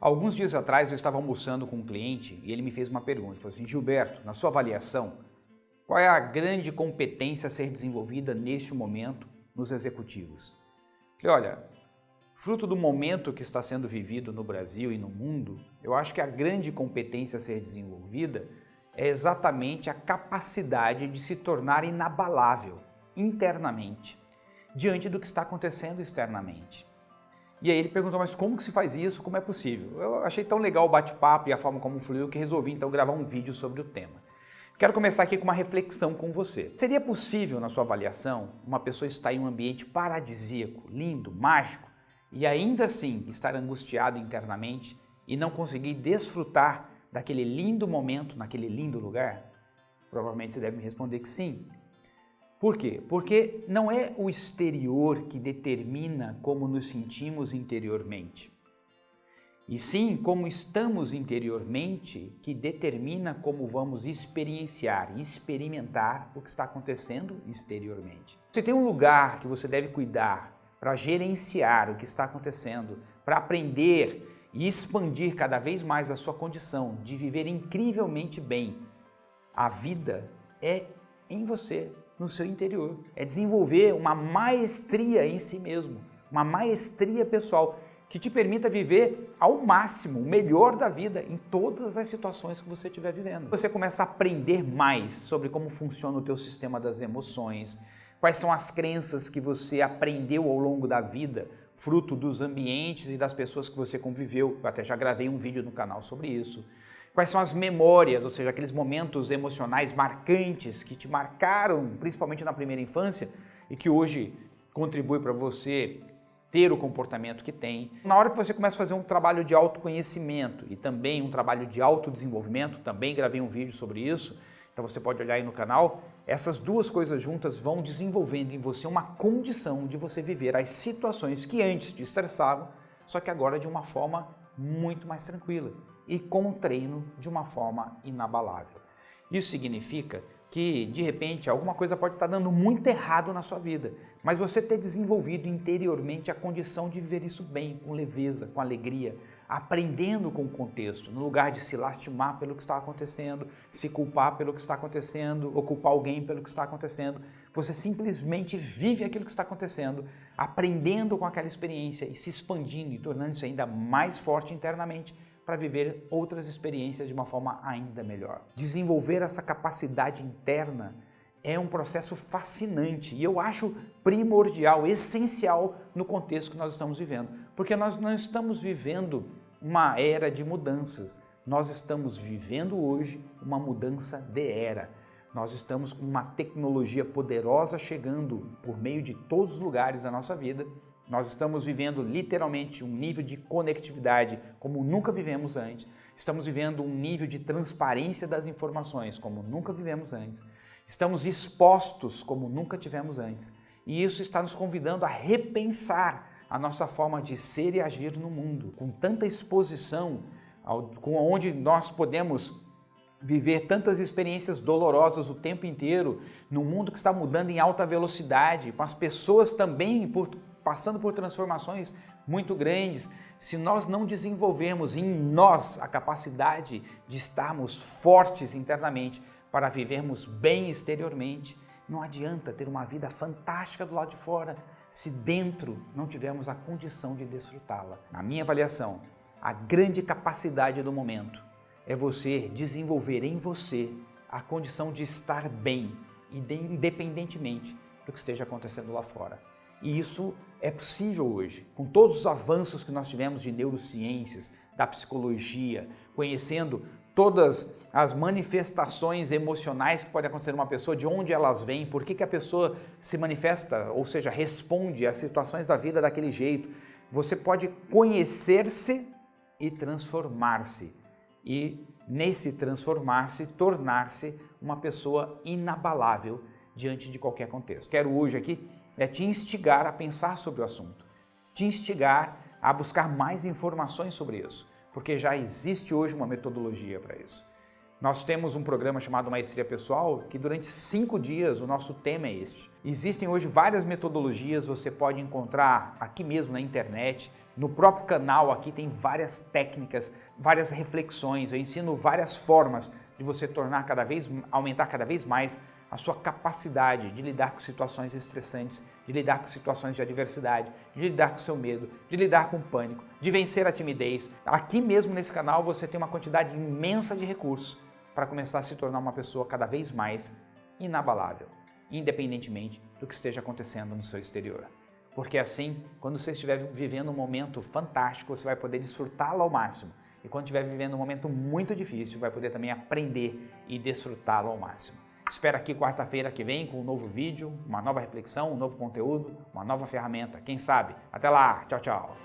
Alguns dias atrás eu estava almoçando com um cliente e ele me fez uma pergunta. Ele falou assim, Gilberto, na sua avaliação, qual é a grande competência a ser desenvolvida neste momento nos executivos? Falei, olha, fruto do momento que está sendo vivido no Brasil e no mundo, eu acho que a grande competência a ser desenvolvida é exatamente a capacidade de se tornar inabalável internamente diante do que está acontecendo externamente. E aí ele perguntou, mas como que se faz isso? Como é possível? Eu achei tão legal o bate-papo e a forma como fluiu que resolvi então gravar um vídeo sobre o tema. Quero começar aqui com uma reflexão com você. Seria possível, na sua avaliação, uma pessoa estar em um ambiente paradisíaco, lindo, mágico, e ainda assim estar angustiado internamente e não conseguir desfrutar daquele lindo momento, naquele lindo lugar? Provavelmente você deve me responder que sim. Por quê? Porque não é o exterior que determina como nos sentimos interiormente. E sim como estamos interiormente que determina como vamos experienciar e experimentar o que está acontecendo exteriormente. Você tem um lugar que você deve cuidar para gerenciar o que está acontecendo, para aprender e expandir cada vez mais a sua condição de viver incrivelmente bem. A vida é em você, no seu interior. É desenvolver uma maestria em si mesmo, uma maestria pessoal que te permita viver ao máximo, o melhor da vida em todas as situações que você estiver vivendo. Você começa a aprender mais sobre como funciona o teu sistema das emoções, quais são as crenças que você aprendeu ao longo da vida, fruto dos ambientes e das pessoas que você conviveu. Eu até já gravei um vídeo no canal sobre isso. Quais são as memórias, ou seja, aqueles momentos emocionais marcantes que te marcaram, principalmente na primeira infância, e que hoje contribui para você ter o comportamento que tem. Na hora que você começa a fazer um trabalho de autoconhecimento e também um trabalho de autodesenvolvimento, também gravei um vídeo sobre isso, então você pode olhar aí no canal, essas duas coisas juntas vão desenvolvendo em você uma condição de você viver as situações que antes te estressavam, só que agora de uma forma muito mais tranquila e com o treino de uma forma inabalável. Isso significa que, de repente, alguma coisa pode estar dando muito errado na sua vida, mas você ter desenvolvido interiormente a condição de viver isso bem, com leveza, com alegria, aprendendo com o contexto, no lugar de se lastimar pelo que está acontecendo, se culpar pelo que está acontecendo, ou culpar alguém pelo que está acontecendo. Você simplesmente vive aquilo que está acontecendo, aprendendo com aquela experiência e se expandindo e tornando-se ainda mais forte internamente para viver outras experiências de uma forma ainda melhor. Desenvolver essa capacidade interna é um processo fascinante e eu acho primordial, essencial no contexto que nós estamos vivendo, porque nós não estamos vivendo uma era de mudanças, nós estamos vivendo hoje uma mudança de era. Nós estamos com uma tecnologia poderosa chegando por meio de todos os lugares da nossa vida nós estamos vivendo literalmente um nível de conectividade como nunca vivemos antes. Estamos vivendo um nível de transparência das informações como nunca vivemos antes. Estamos expostos como nunca tivemos antes. E isso está nos convidando a repensar a nossa forma de ser e agir no mundo. Com tanta exposição, com onde nós podemos viver tantas experiências dolorosas o tempo inteiro, num mundo que está mudando em alta velocidade, com as pessoas também por passando por transformações muito grandes, se nós não desenvolvermos em nós a capacidade de estarmos fortes internamente para vivermos bem exteriormente, não adianta ter uma vida fantástica do lado de fora se dentro não tivermos a condição de desfrutá-la. Na minha avaliação, a grande capacidade do momento é você desenvolver em você a condição de estar bem, independentemente do que esteja acontecendo lá fora. E isso é possível hoje, com todos os avanços que nós tivemos de neurociências, da psicologia, conhecendo todas as manifestações emocionais que podem acontecer numa pessoa, de onde elas vêm, por que, que a pessoa se manifesta, ou seja, responde às situações da vida daquele jeito. Você pode conhecer-se e transformar-se. E nesse transformar-se, tornar-se uma pessoa inabalável diante de qualquer contexto. Quero hoje aqui é te instigar a pensar sobre o assunto, te instigar a buscar mais informações sobre isso, porque já existe hoje uma metodologia para isso. Nós temos um programa chamado Maestria Pessoal, que durante cinco dias o nosso tema é este. Existem hoje várias metodologias, você pode encontrar aqui mesmo na internet, No próprio canal aqui tem várias técnicas, várias reflexões, eu ensino várias formas de você tornar cada vez, aumentar cada vez mais a sua capacidade de lidar com situações estressantes, de lidar com situações de adversidade, de lidar com seu medo, de lidar com o pânico, de vencer a timidez. Aqui mesmo nesse canal você tem uma quantidade imensa de recursos para começar a se tornar uma pessoa cada vez mais inabalável, independentemente do que esteja acontecendo no seu exterior. Porque assim, quando você estiver vivendo um momento fantástico, você vai poder desfrutá-lo ao máximo. E quando estiver vivendo um momento muito difícil, vai poder também aprender e desfrutá-lo ao máximo. Espero aqui quarta-feira que vem com um novo vídeo, uma nova reflexão, um novo conteúdo, uma nova ferramenta. Quem sabe? Até lá! Tchau, tchau!